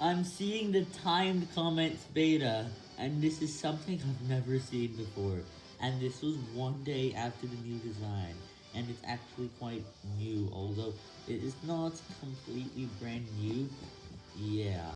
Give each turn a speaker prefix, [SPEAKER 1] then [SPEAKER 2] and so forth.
[SPEAKER 1] I'm seeing the timed comments beta, and this is something I've never seen before, and this was one day after the new design, and it's actually quite new, although it is not completely brand new.